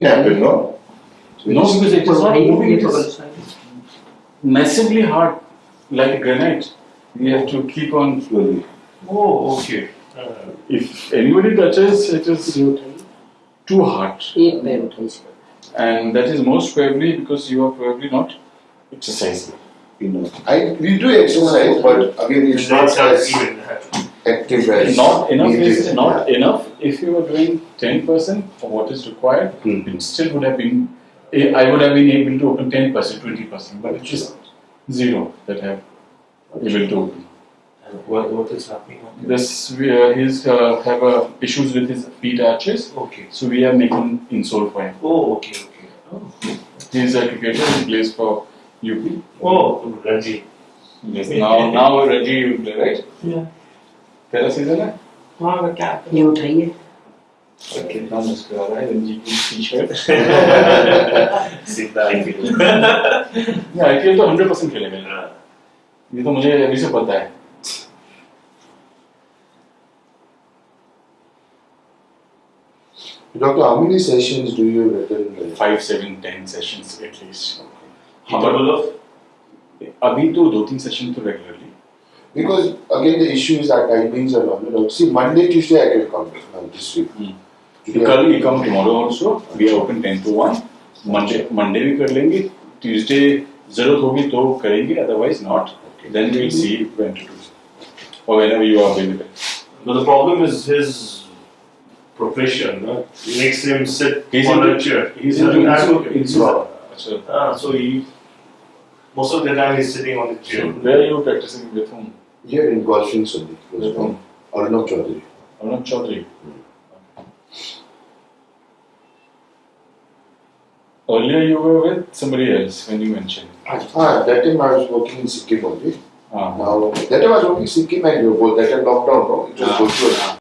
Capital, no? No, because it is not moving, It is massively hard, like granite. You have to keep on slowly. Oh, okay. Uh, if anybody touches, it is too hard. And that is most probably because you are probably not exercising. You know. I, we do exercise, but again, it's not as even active as Not enough is not enough. If you were doing 10% of what is required, Hmm. it still would have been, eh, I would have been able to open 10%, 20%, but it is zero that I have able to open. What, what is happening? This, we, uh, he's uh, have uh, issues with his feet arches, Okay. so we are making insole for him. Oh, okay, okay. Oh, He's a cricketer, he plays for UP. oh Ranji. Yes, now, now Ranji will play, right? Yeah. पहला season है? हाँ, क्या? ये उठाइए। कितना मुश्किल आ रहा है रणजी की टी शर्ट सीधा आई फील आईपीएल तो 100% खेलेगा। ये तो मुझे अभी से पता है। Doctor, how many sessions do you reckon? Five seven ten sessions at least Interval of? अभी तो दो तीन सेशन तो regularly Because again, the issue is that timings are not. You know, see, Monday, Tuesday, I can come now this week. Hmm. Today, कल you come tomorrow also we are open 10 to 1 Monday Monday भी कर लेंगे Tuesday जरूरत होगी तो करेंगे otherwise not then we will see when to do or whenever you are available But the problem is his profession. No? It makes him sit He's on into- a chair. he's Yeah, into that's insole- okay. insole. अच्छा Ah, so he most of the time he's sitting on the so chair. where are you practicing with whom here in Golfing only. He was from Arnab Chaudhary. Arnab Chaudhary. Hmm. Earlier you were with somebody else when you mentioned. Ah, ah, that time I was working in Sikkim only. Ah. Now, that time I was working in Sikkim and you were. That time lockdown, no? It was ah. virtual. Ah.